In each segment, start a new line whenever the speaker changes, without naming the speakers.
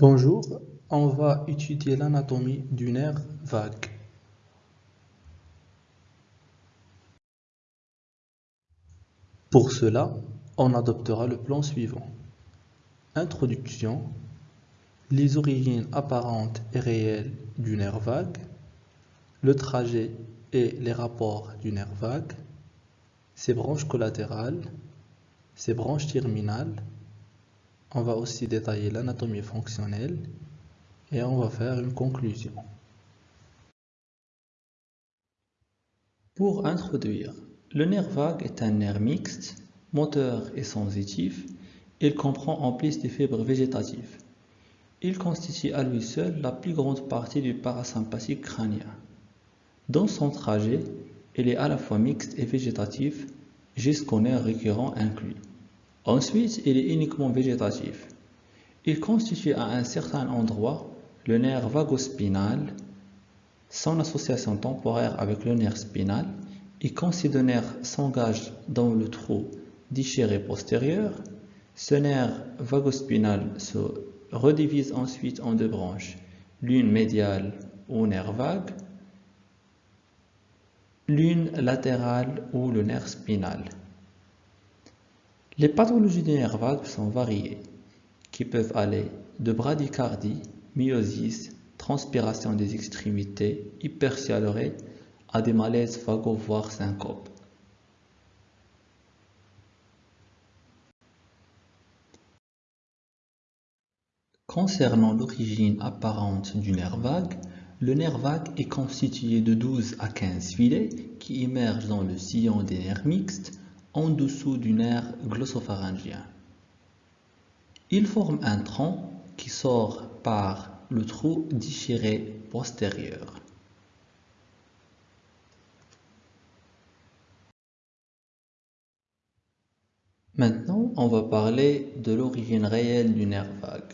Bonjour, on va étudier l'anatomie du nerf vague. Pour cela, on adoptera le plan suivant. Introduction, les origines apparentes et réelles du nerf vague, le trajet et les rapports du nerf vague, ses branches collatérales, ses branches terminales, on va aussi détailler l'anatomie fonctionnelle et on va faire une conclusion.
Pour introduire, le nerf vague est un nerf mixte, moteur et sensitif. Il comprend en plus des fibres végétatives. Il constitue à lui seul la plus grande partie du parasympathique crânien. Dans son trajet, il est à la fois mixte et végétatif jusqu'au nerf récurrent inclus. Ensuite, il est uniquement végétatif. Il constitue à un certain endroit le nerf vagospinal. Son association temporaire avec le nerf spinal et quand ces deux nerfs s'engagent dans le trou déchiré postérieur, ce nerf vagospinal se redivise ensuite en deux branches, l'une médiale ou nerf vague, l'une latérale ou le nerf spinal. Les pathologies vague sont variées, qui peuvent aller de bradycardie, myosis, transpiration des extrémités, hypercialorée à des malaises vagos voire syncopes. Concernant l'origine apparente du nerf vague, le nerf vague est constitué de 12 à 15 filets qui émergent dans le sillon des nerfs mixtes en dessous du nerf glossopharyngien. Il forme un tronc qui sort par le trou déchiré postérieur. Maintenant, on va parler de l'origine réelle du nerf vague.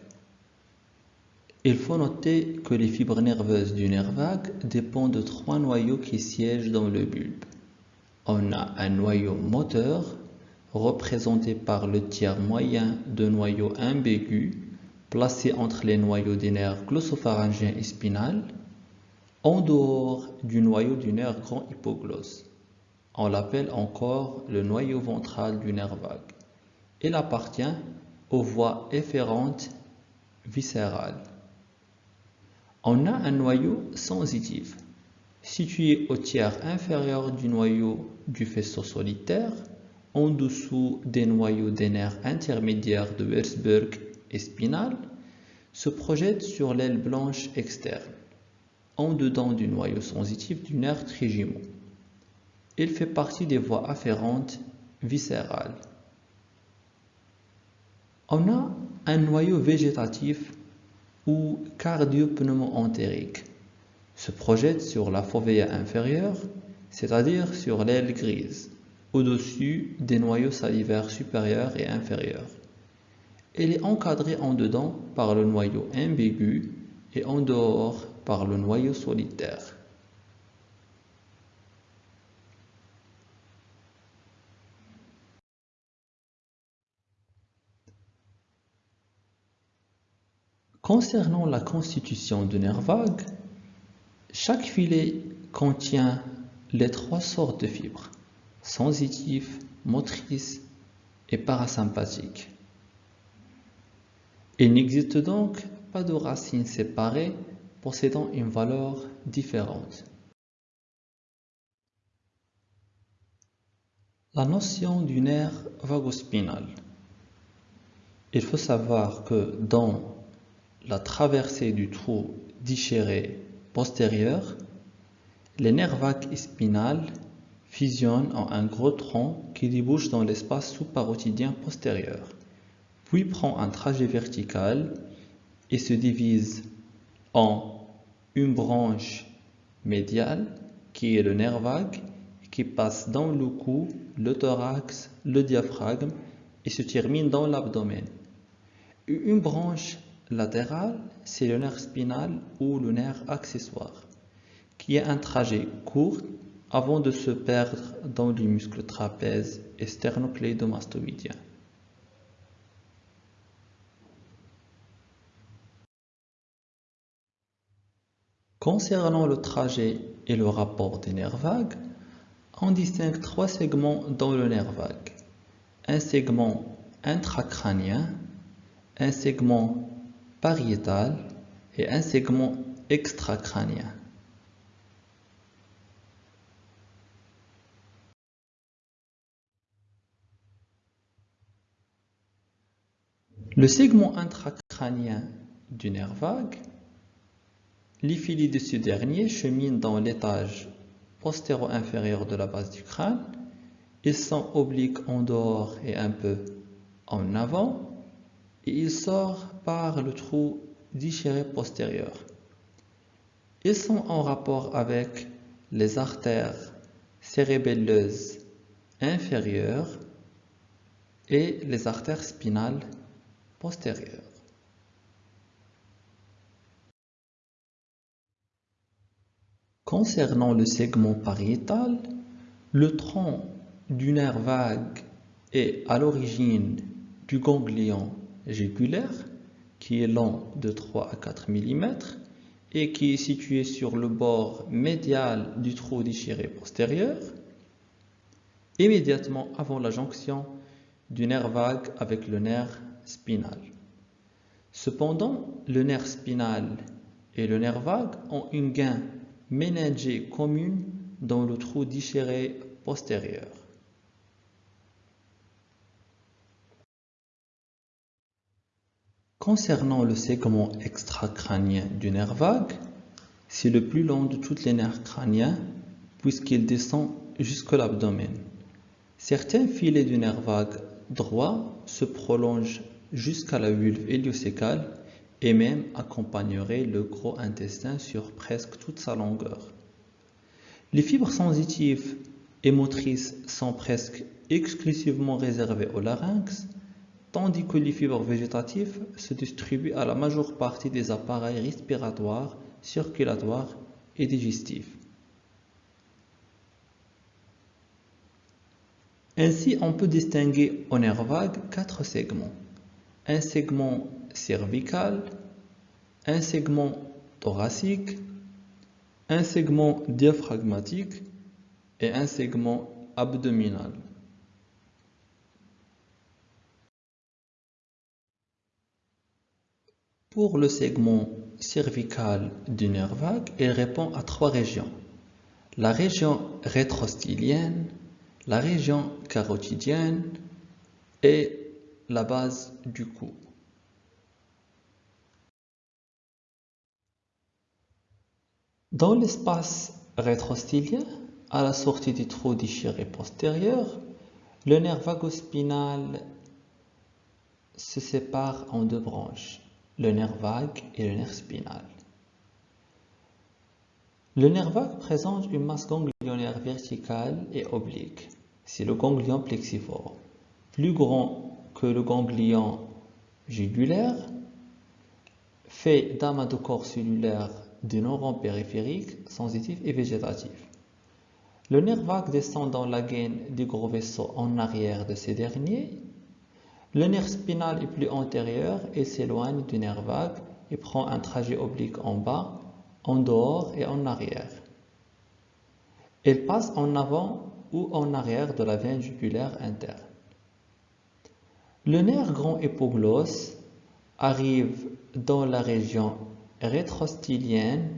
Il faut noter que les fibres nerveuses du nerf vague dépendent de trois noyaux qui siègent dans le bulbe on a un noyau moteur représenté par le tiers moyen de noyau ambigu placé entre les noyaux des nerfs glossopharyngien et spinal en dehors du noyau du nerf grand hypoglosse. On l'appelle encore le noyau ventral du nerf vague. Il appartient aux voies efférentes viscérales. On a un noyau sensitif situé au tiers inférieur du noyau du faisceau solitaire, en dessous des noyaux des nerfs intermédiaires de Würzburg et spinal, se projette sur l'aile blanche externe, en dedans du noyau sensitif du nerf trijumeau. Il fait partie des voies afférentes viscérales. On a un noyau végétatif ou cardio-pneumo-entérique se projette sur la fovea inférieure, c'est-à-dire sur l'aile grise, au-dessus des noyaux salivaires supérieurs et inférieurs. Elle est encadrée en dedans par le noyau ambigu et en dehors par le noyau solitaire. Concernant la constitution du nerf vague, chaque filet contient les trois sortes de fibres, sensitives, motrices et parasympathiques. Il n'existe donc pas de racines séparées possédant une valeur différente. La notion du nerf vagospinal. Il faut savoir que dans la traversée du trou déchiré postérieure, les nerfs vagues et spinales fusionnent en un gros tronc qui débouche dans l'espace sous-parotidien postérieur, puis prend un trajet vertical et se divise en une branche médiale qui est le nerf vague qui passe dans le cou, le thorax, le diaphragme et se termine dans l'abdomen. Une branche latéral, c'est le nerf spinal ou le nerf accessoire, qui a un trajet court avant de se perdre dans les muscles trapèze et sternocleidomastoïdien. Concernant le trajet et le rapport des nerfs vagues, on distingue trois segments dans le nerf vague. Un segment intracrânien, un segment pariétal et un segment extracrânien. Le segment intracrânien du nerf vague, filets de ce dernier cheminent dans l'étage postéro-inférieur de la base du crâne. Ils sont obliques en dehors et un peu en avant et ils sortent par le trou déchiré postérieur. Ils sont en rapport avec les artères cérébelleuses inférieures et les artères spinales postérieures. Concernant le segment pariétal, le tronc du nerf vague est à l'origine du ganglion jugulaire qui est long de 3 à 4 mm et qui est situé sur le bord médial du trou déchiré postérieur, immédiatement avant la jonction du nerf vague avec le nerf spinal. Cependant, le nerf spinal et le nerf vague ont une gain ménagée commune dans le trou déchiré postérieur. Concernant le segment extracrânien du nerf vague, c'est le plus long de tous les nerfs crâniens puisqu'il descend jusqu'à l'abdomen. Certains filets du nerf vague droit se prolongent jusqu'à la vulve héliocécale et même accompagneraient le gros intestin sur presque toute sa longueur. Les fibres sensitives et motrices sont presque exclusivement réservées au larynx, tandis que les fibres végétatives se distribuent à la majeure partie des appareils respiratoires, circulatoires et digestifs. Ainsi, on peut distinguer au nerf vague quatre segments. Un segment cervical, un segment thoracique, un segment diaphragmatique et un segment abdominal. Pour le segment cervical du nerf vague, il répond à trois régions. La région rétrostylienne, la région carotidienne et la base du cou. Dans l'espace rétrostylien, à la sortie du trou déchiré postérieur, le nerf vagospinal se sépare en deux branches le nerf vague et le nerf spinal. Le nerf vague présente une masse ganglionnaire verticale et oblique. C'est le ganglion plexiforme, plus grand que le ganglion jugulaire, fait d'amas de corps cellulaire de neurones périphériques, sensitifs et végétatifs. Le nerf vague descend dans la gaine du gros vaisseau en arrière de ces derniers le nerf spinal est plus antérieur et s'éloigne du nerf vague et prend un trajet oblique en bas, en dehors et en arrière. Il passe en avant ou en arrière de la veine jugulaire interne. Le nerf grand hypoglosse arrive dans la région rétrostylienne,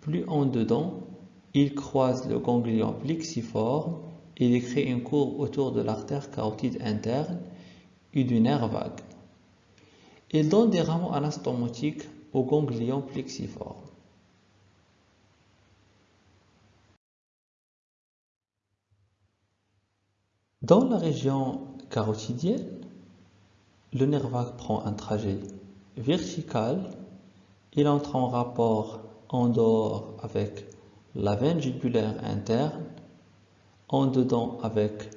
plus en dedans, il croise le ganglion plexiforme et il crée une courbe autour de l'artère carotide interne et du nerf vague. Il donne des rameaux anastomotiques au ganglion plexiforme. Dans la région carotidienne, le nerf vague prend un trajet vertical, il entre en rapport en dehors avec la veine jugulaire interne, en dedans avec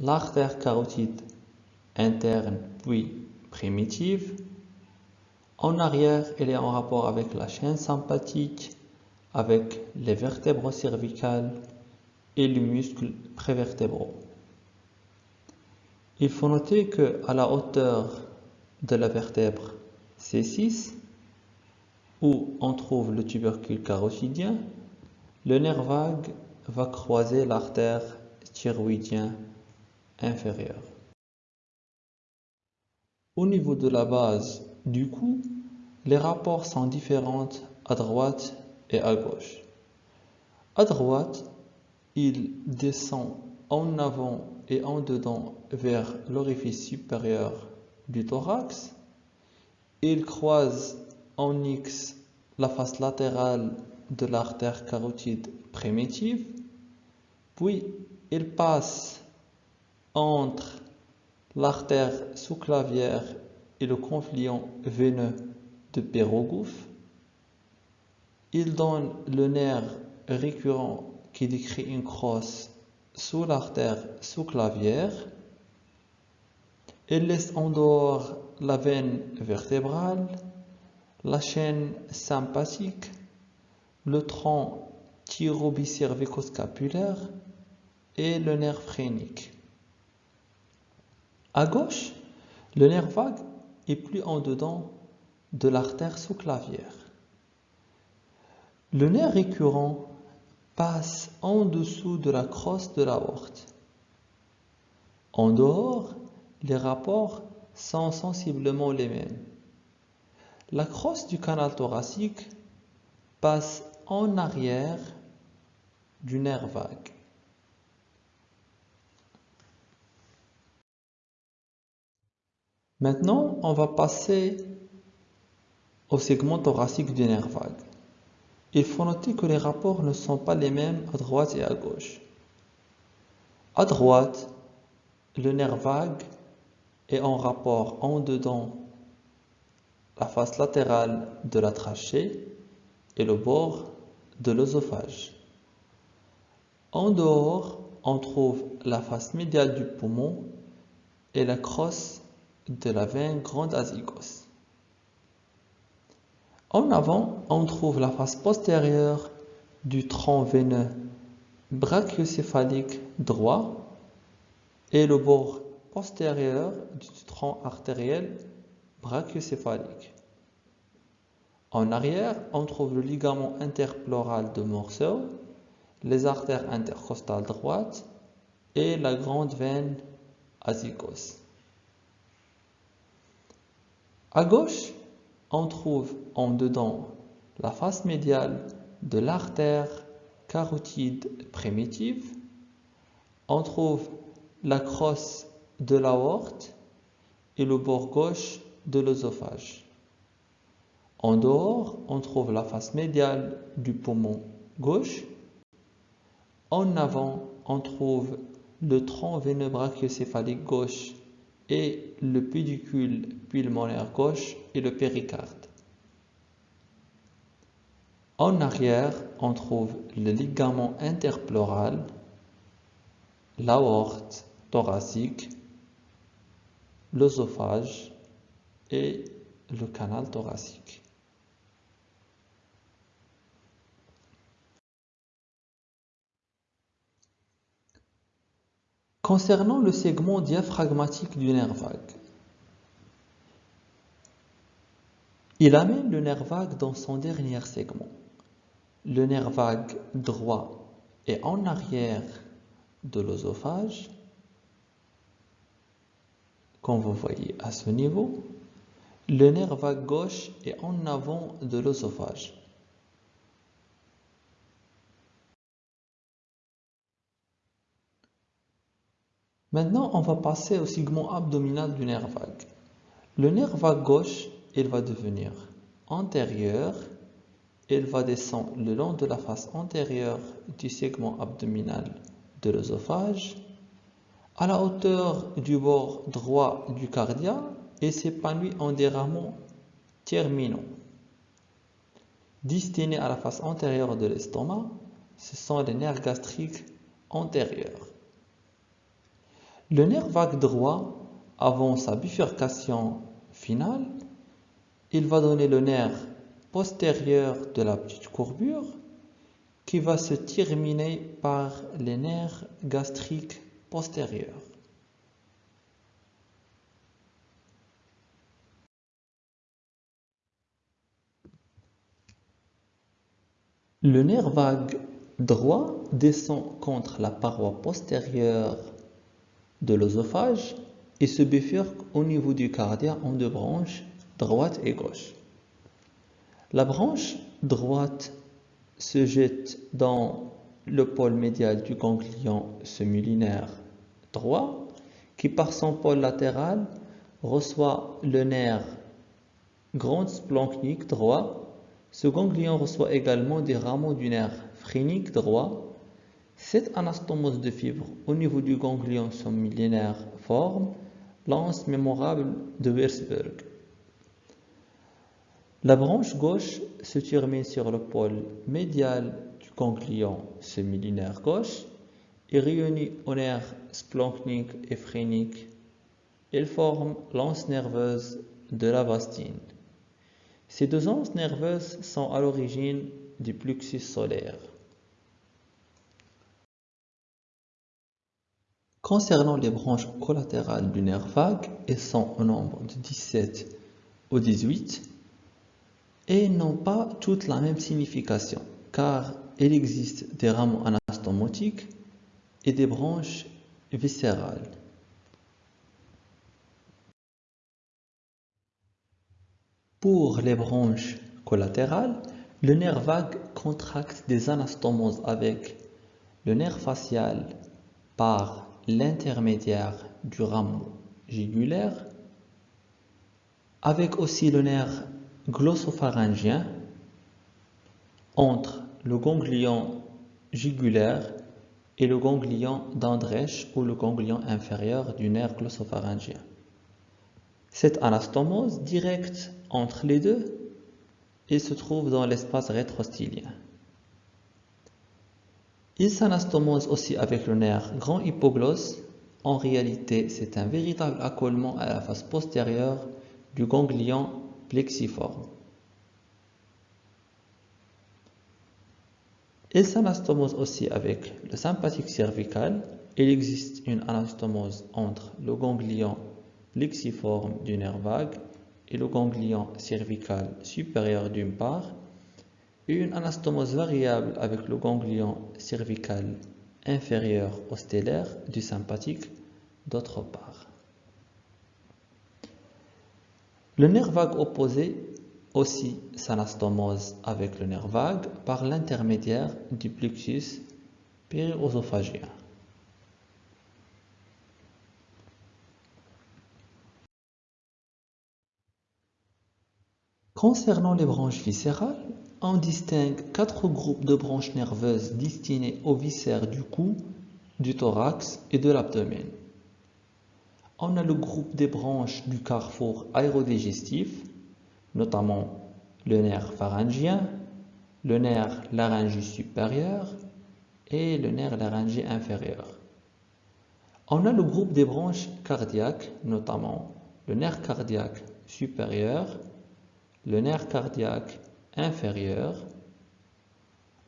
l'artère carotide interne puis primitive. En arrière, elle est en rapport avec la chaîne sympathique, avec les vertèbres cervicales et les muscles prévertébraux. Il faut noter que à la hauteur de la vertèbre C6, où on trouve le tubercule carotidien, le nerf vague va croiser l'artère thyroïdien inférieure. Au niveau de la base du cou, les rapports sont différents à droite et à gauche. À droite, il descend en avant et en dedans vers l'orifice supérieur du thorax. Il croise en X la face latérale de l'artère carotide primitive, puis il passe entre l'artère sous-clavière et le confluent veineux de Pérogouf. Il donne le nerf récurrent qui décrit une crosse sous l'artère sous-clavière. Il laisse en dehors la veine vertébrale, la chaîne sympathique, le tronc thyrobicervico-scapulaire et le nerf phrénique. À gauche, le nerf vague est plus en dedans de l'artère sous-clavière. Le nerf récurrent passe en dessous de la crosse de l'aorte. En dehors, les rapports sont sensiblement les mêmes. La crosse du canal thoracique passe en arrière du nerf vague. Maintenant, on va passer au segment thoracique du nerf vague. Il faut noter que les rapports ne sont pas les mêmes à droite et à gauche. À droite, le nerf vague est en rapport en dedans la face latérale de la trachée et le bord de l'œsophage. En dehors, on trouve la face médiale du poumon et la crosse de la veine grande azygos. En avant, on trouve la face postérieure du tronc veineux brachiocéphalique droit et le bord postérieur du tronc artériel brachiocéphalique. En arrière, on trouve le ligament interpleural de Morceau, les artères intercostales droites et la grande veine azygos. À gauche, on trouve en dedans la face médiale de l'artère carotide primitive, on trouve la crosse de l'aorte et le bord gauche de l'œsophage. En dehors, on trouve la face médiale du poumon gauche. En avant, on trouve le tronc veineux gauche et le pédicule pulmonaire gauche et le péricarde. En arrière, on trouve le ligament interpleural, l'aorte thoracique, l'œsophage et le canal thoracique. Concernant le segment diaphragmatique du nerf vague, il amène le nerf vague dans son dernier segment. Le nerf vague droit est en arrière de l'œsophage, comme vous voyez à ce niveau. Le nerf vague gauche est en avant de l'œsophage. Maintenant, on va passer au segment abdominal du nerf vague. Le nerf vague gauche, il va devenir antérieur. Il va descendre le long de la face antérieure du segment abdominal de l'œsophage à la hauteur du bord droit du cardia et s'épanouit en des rameaux terminaux. Destinés à la face antérieure de l'estomac, ce sont les nerfs gastriques antérieurs. Le nerf vague droit, avant sa bifurcation finale, il va donner le nerf postérieur de la petite courbure qui va se terminer par les nerfs gastriques postérieurs. Le nerf vague droit descend contre la paroi postérieure de l'œsophage et se bifurque au niveau du cardia en deux branches, droite et gauche. La branche droite se jette dans le pôle médial du ganglion semilinéaire droit qui par son pôle latéral reçoit le nerf grand splanchnique droit. Ce ganglion reçoit également des rameaux du nerf phrénique droit. Cette anastomose de fibres au niveau du ganglion semilinéaire forme l'anse mémorable de Würzburg. La branche gauche se termine sur le pôle médial du ganglion semilinéaire gauche et réunit au nerf splanchnique et phrénique. Elle forme l'anse nerveuse de la vastine. Ces deux anses nerveuses sont à l'origine du plexus solaire. Concernant les branches collatérales du nerf vague, elles sont au nombre de 17 ou 18 et n'ont pas toutes la même signification, car il existe des rameaux anastomotiques et des branches viscérales. Pour les branches collatérales, le nerf vague contracte des anastomoses avec le nerf facial par l'intermédiaire du rameau jugulaire, avec aussi le nerf glossopharyngien entre le ganglion jugulaire et le ganglion d'Andrèche ou le ganglion inférieur du nerf glossopharyngien. Cette anastomose directe entre les deux il se trouve dans l'espace rétrostylien. Il s'anastomose aussi avec le nerf grand hypoglosse. En réalité, c'est un véritable accolement à la face postérieure du ganglion plexiforme. Il s'anastomose aussi avec le sympathique cervical. Il existe une anastomose entre le ganglion plexiforme du nerf vague et le ganglion cervical supérieur d'une part une anastomose variable avec le ganglion cervical inférieur au stellaire du sympathique d'autre part. Le nerf vague opposé aussi s'anastomose avec le nerf vague par l'intermédiaire du plexus périosophagien. Concernant les branches viscérales, on distingue quatre groupes de branches nerveuses destinées aux viscères du cou, du thorax et de l'abdomen on a le groupe des branches du carrefour aérodigestif, notamment le nerf pharyngien, le nerf laryngé supérieur et le nerf laryngé inférieur. On a le groupe des branches cardiaques, notamment le nerf cardiaque supérieur, le nerf cardiaque inférieur.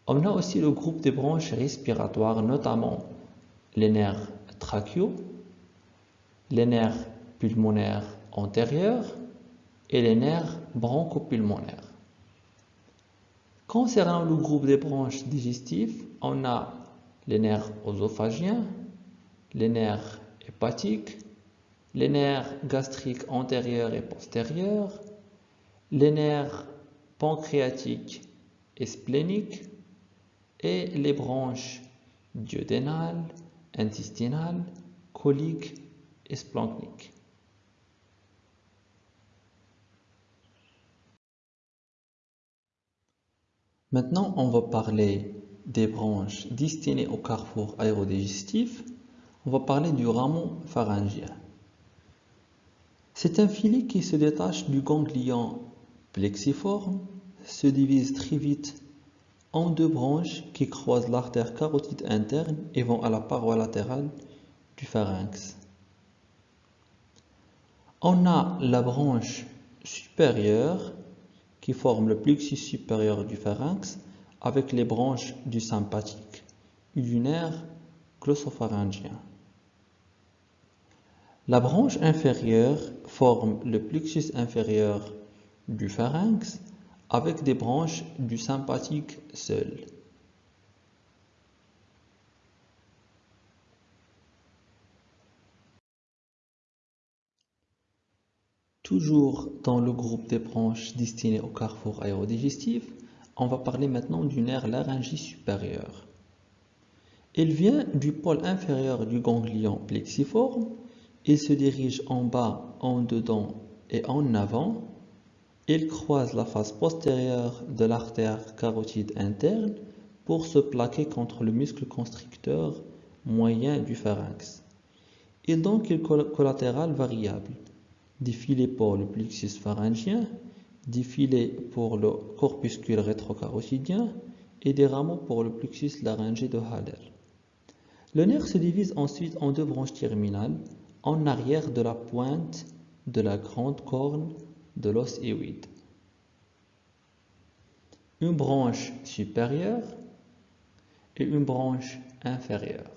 On a aussi le groupe des branches respiratoires, notamment les nerfs trachéaux, les nerfs pulmonaires antérieurs et les nerfs bronchopulmonaires. Concernant le groupe des branches digestives, on a les nerfs œsophagiens, les nerfs hépatiques, les nerfs gastriques antérieurs et postérieurs, les nerfs pancréatiques et spléniques et les branches duodénales, intestinales, coliques Maintenant, on va parler des branches destinées au carrefour aérodigestif. On va parler du rameau pharyngien. C'est un filet qui se détache du ganglion plexiforme, se divise très vite en deux branches qui croisent l'artère carotide interne et vont à la paroi latérale du pharynx. On a la branche supérieure qui forme le plexus supérieur du pharynx avec les branches du sympathique et du. La branche inférieure forme le plexus inférieur du pharynx avec des branches du sympathique seul. Toujours dans le groupe des branches destinées au carrefour aérodigestif, on va parler maintenant du nerf laryngé supérieur. Il vient du pôle inférieur du ganglion plexiforme, il se dirige en bas, en dedans et en avant. Il croise la face postérieure de l'artère carotide interne pour se plaquer contre le muscle constricteur moyen du pharynx. Et donc collatéral variable. Défilé pour le plexus pharyngien, défilé pour le corpuscule rétrocarotidien et des rameaux pour le plexus laryngé de Haller. Le nerf se divise ensuite en deux branches terminales en arrière de la pointe de la grande corne de l'os hyoïde. Une branche supérieure et une branche inférieure.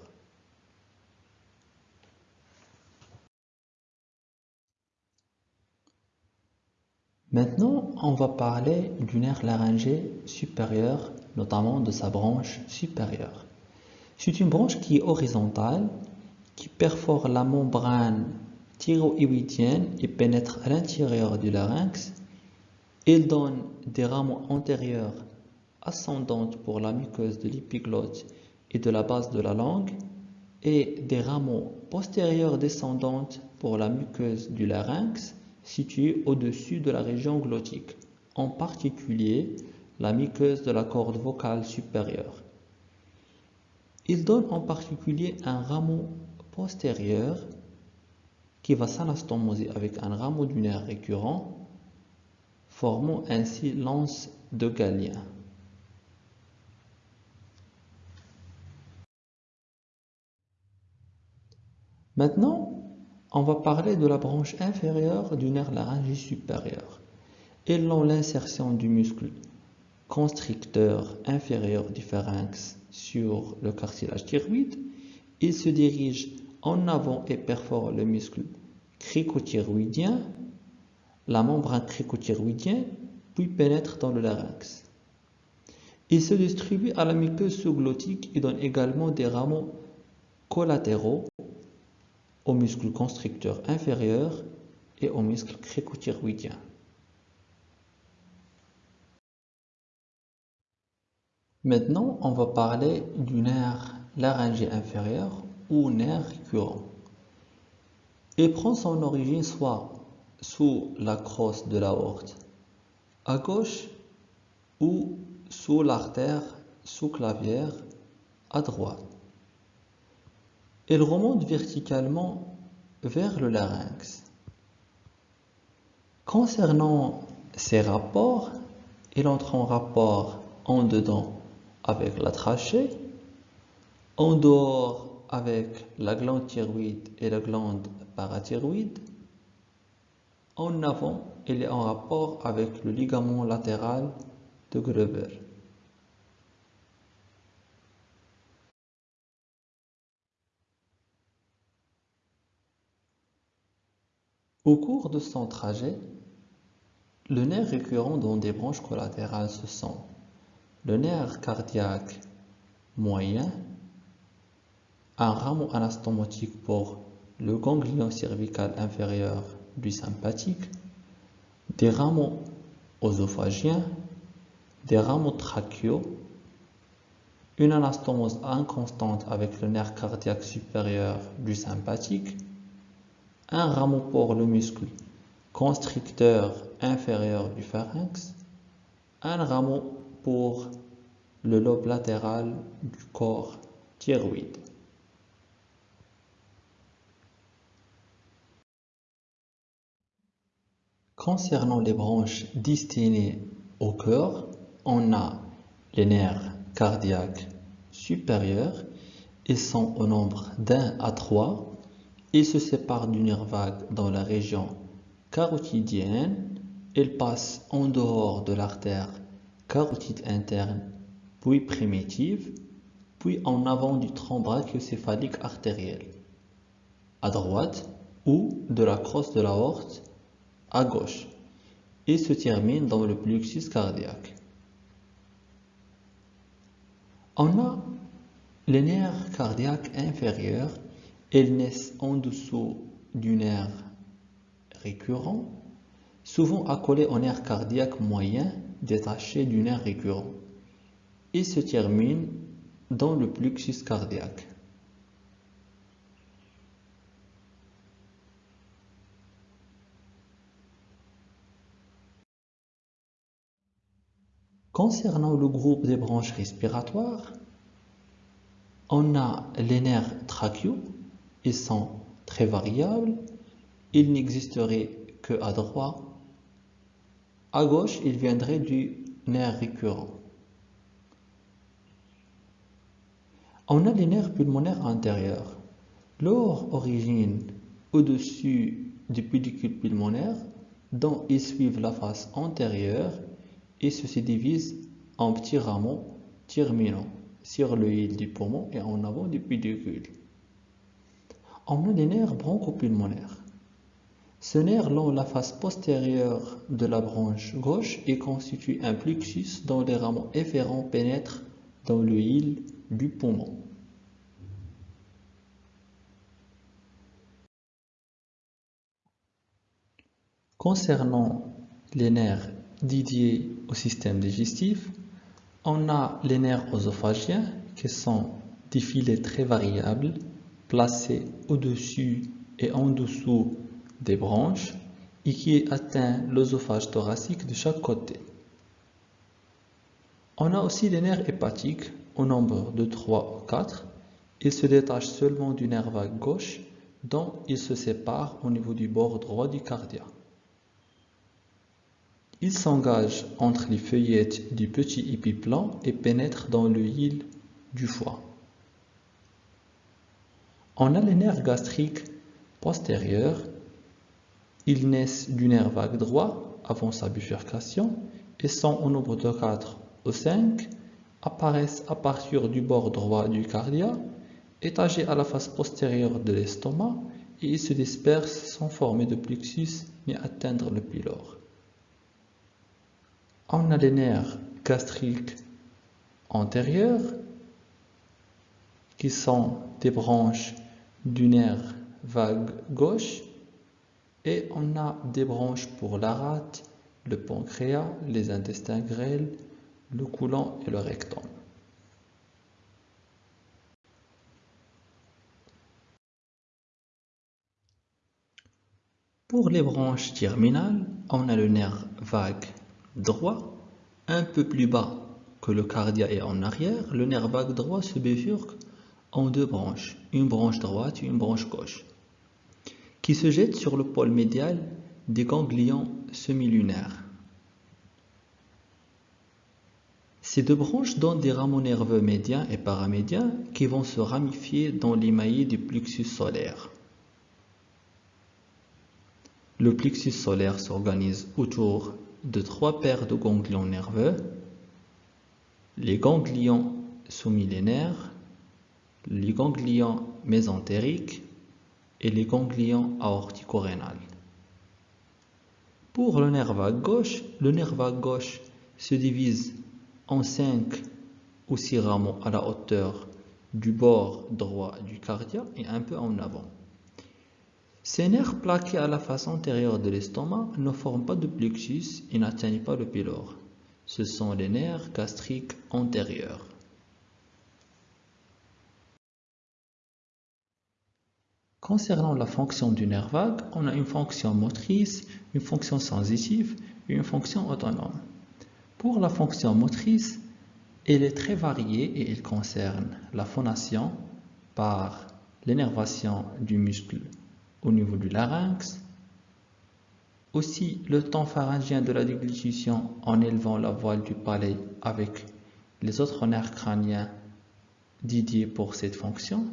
Maintenant, on va parler du nerf laryngé supérieur, notamment de sa branche supérieure. C'est une branche qui est horizontale, qui perfore la membrane thyroïdienne et pénètre à l'intérieur du larynx. Il donne des rameaux antérieurs ascendantes pour la muqueuse de l'épiglotte et de la base de la langue et des rameaux postérieurs descendantes pour la muqueuse du larynx située au-dessus de la région glottique, en particulier la muqueuse de la corde vocale supérieure. Il donne en particulier un rameau postérieur qui va s'anastomoser avec un rameau du nerf récurrent, formant ainsi l'anse de Galien. Maintenant, on va parler de la branche inférieure du nerf laryngé supérieur. Et l'insertion du muscle constricteur inférieur du pharynx sur le cartilage thyroïde, il se dirige en avant et perfore le muscle cricothyroïdien, la membrane cricothyroïdienne, puis pénètre dans le larynx. Il se distribue à la muqueuse sous-glottique et donne également des rameaux collatéraux au muscle constricteur inférieur et au muscle cricothyroïdien. Maintenant, on va parler du nerf laryngé inférieur ou nerf récurrent. Il prend son origine soit sous la crosse de l'aorte à gauche ou sous l'artère sous-clavière à droite. Il remonte verticalement vers le larynx. Concernant ces rapports, il entre en rapport en dedans avec la trachée, en dehors avec la glande thyroïde et la glande parathyroïde. En avant, il est en rapport avec le ligament latéral de Gruber. Au cours de son trajet, le nerf récurrent dans des branches collatérales se sent le nerf cardiaque moyen, un rameau anastomotique pour le ganglion cervical inférieur du sympathique, des rameaux osophagiens, des rameaux trachéaux, une anastomose inconstante avec le nerf cardiaque supérieur du sympathique, un rameau pour le muscle constricteur inférieur du pharynx, un rameau pour le lobe latéral du corps thyroïde. Concernant les branches destinées au cœur, on a les nerfs cardiaques supérieurs. Ils sont au nombre d'un à trois. Ils se séparent du nerf vague dans la région carotidienne. Ils passent en dehors de l'artère carotide interne, puis primitive, puis en avant du tronc brachiocéphalique artériel, à droite, ou de la crosse de l'aorte, à gauche. et se termine dans le plexus cardiaque. On a les nerfs cardiaques inférieurs, elles naissent en dessous du nerf récurrent, souvent accolés au nerf cardiaque moyen détaché du nerf récurrent, et se terminent dans le plexus cardiaque. Concernant le groupe des branches respiratoires, on a les nerfs trachéaux, ils sont très variables, ils n'existeraient que à droite. À gauche, ils viendraient du nerf récurrent. On a les nerfs pulmonaires antérieurs. Leur origine au-dessus du pédicule pulmonaire, dont ils suivent la face antérieure et se divise en petits rameaux terminant sur le hile du poumon et en avant du pédicule. On a les nerfs bronchopulmonaires. Ce nerf long la face postérieure de la branche gauche et constitue un plexus dont les rameaux efférents pénètrent dans le hile du poumon. Concernant les nerfs dédiés au système digestif, on a les nerfs œsophagiens qui sont des filets très variables placés au-dessus et en dessous des branches et qui atteignent l'œsophage thoracique de chaque côté. On a aussi les nerfs hépatiques au nombre de 3 ou 4. Ils se détachent seulement du nerf vague gauche dont ils se séparent au niveau du bord droit du cardia. Il s'engage entre les feuillettes du petit épiplan et pénètre dans le hile du foie. On a les nerfs gastriques postérieurs. Ils naissent du nerf vague droit avant sa bifurcation et sont au nombre de 4 ou 5, apparaissent à partir du bord droit du cardia, étagés à la face postérieure de l'estomac et ils se dispersent sans former de plexus ni atteindre le pylore. On a les nerfs gastriques antérieurs qui sont des branches du nerf vague gauche et on a des branches pour la rate, le pancréas, les intestins grêles, le coulant et le rectum. Pour les branches terminales, on a le nerf vague droit, un peu plus bas que le cardia et en arrière, le nerf vague droit se bifurque en deux branches, une branche droite et une branche gauche, qui se jettent sur le pôle médial des ganglions semilunaires. Ces deux branches donnent des rameaux nerveux médians et paramédians qui vont se ramifier dans l'émaillé du plexus solaire. Le plexus solaire s'organise autour de trois paires de ganglions nerveux, les ganglions sous-millénaires, les ganglions mésentériques et les ganglions aortico-rénales. Pour le nerf vague gauche, le nerf vague gauche se divise en cinq ou six rameaux à la hauteur du bord droit du cardia et un peu en avant. Ces nerfs plaqués à la face antérieure de l'estomac ne forment pas de plexus et n'atteignent pas le pylore. Ce sont les nerfs gastriques antérieurs. Concernant la fonction du nerf vague, on a une fonction motrice, une fonction sensitive et une fonction autonome. Pour la fonction motrice, elle est très variée et elle concerne la phonation par l'énervation du muscle au niveau du larynx. Aussi, le temps pharyngien de la déglutition en élevant la voile du palais avec les autres nerfs crâniens dédiés pour cette fonction.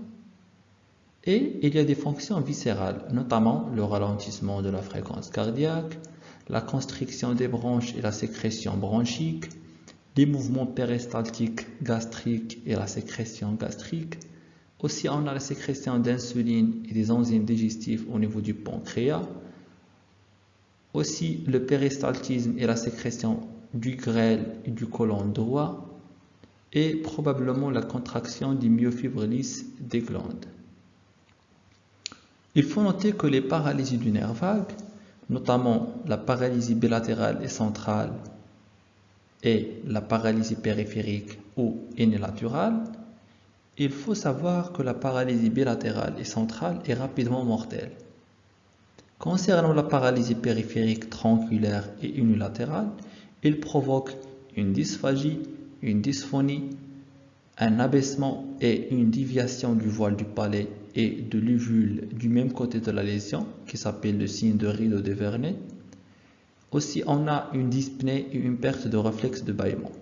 Et il y a des fonctions viscérales, notamment le ralentissement de la fréquence cardiaque, la constriction des branches et la sécrétion bronchique, les mouvements péristaltiques gastriques et la sécrétion gastrique, aussi, on a la sécrétion d'insuline et des enzymes digestifs au niveau du pancréas. Aussi le péristaltisme et la sécrétion du grêle et du côlon droit et probablement la contraction des myofibres lisses des glandes. Il faut noter que les paralysies du nerf vague, notamment la paralysie bilatérale et centrale et la paralysie périphérique ou unilatérale, il faut savoir que la paralysie bilatérale et centrale est rapidement mortelle. Concernant la paralysie périphérique tronculaire et unilatérale, il provoque une dysphagie, une dysphonie, un abaissement et une déviation du voile du palais et de l'uvule du même côté de la lésion, qui s'appelle le signe de rideau de Vernet. Aussi, on a une dyspnée et une perte de réflexe de bâillement.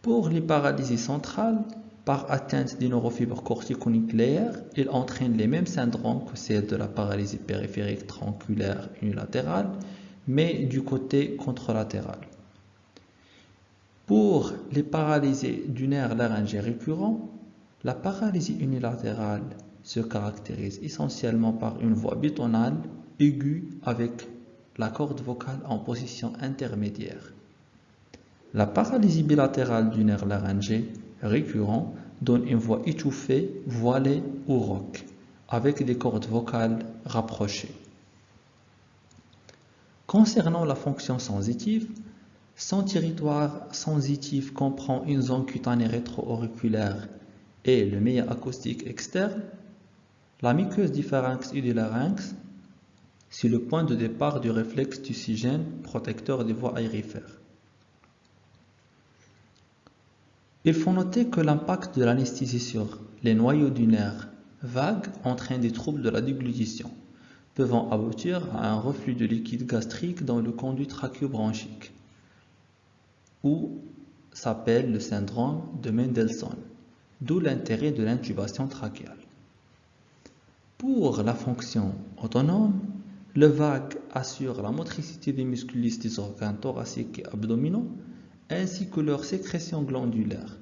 Pour les paralysies centrales, par atteinte des neurofibres corticonucléaires, il entraîne les mêmes syndromes que celles de la paralysie périphérique tronculaire unilatérale, mais du côté contralatéral. Pour les paralysés du nerf laryngé récurrent, la paralysie unilatérale se caractérise essentiellement par une voix bitonale aiguë avec la corde vocale en position intermédiaire. La paralysie bilatérale du nerf laryngé récurrent donne une voix étouffée, voilée ou rauque, avec des cordes vocales rapprochées. Concernant la fonction sensitive, son territoire sensitif comprend une zone cutanée rétro-auriculaire et le meilleur acoustique externe. La muqueuse du pharynx et du larynx, c'est le point de départ du réflexe tucigène protecteur des voies aérifères. Il faut noter que l'impact de l'anesthésie sur les noyaux du nerf vague entraîne des troubles de la déglutition, pouvant aboutir à un reflux de liquide gastrique dans le conduit trachéobronchique, ou s'appelle le syndrome de Mendelssohn, d'où l'intérêt de l'intubation trachéale. Pour la fonction autonome, le vague assure la motricité des muscles des organes thoraciques et abdominaux ainsi que leur sécrétion glandulaire,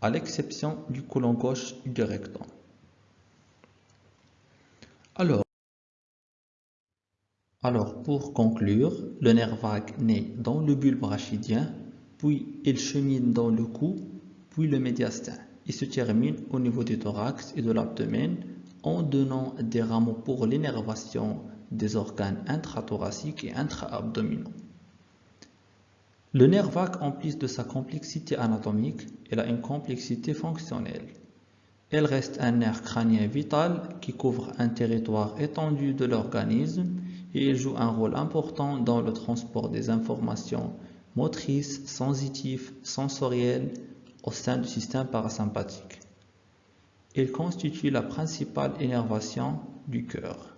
à l'exception du côlon gauche et du rectum. Alors, alors, pour conclure, le nerf vague naît dans le bulbe rachidien, puis il chemine dans le cou, puis le médiastin. Il se termine au niveau du thorax et de l'abdomen en donnant des rameaux pour l'énervation des organes intrathoraciques et intra-abdominaux. Le nerf vague, en plus de sa complexité anatomique, il a une complexité fonctionnelle. Elle reste un nerf crânien vital qui couvre un territoire étendu de l'organisme et il joue un rôle important dans le transport des informations motrices, sensitives, sensorielles au sein du système parasympathique. Il constitue la principale innervation du cœur.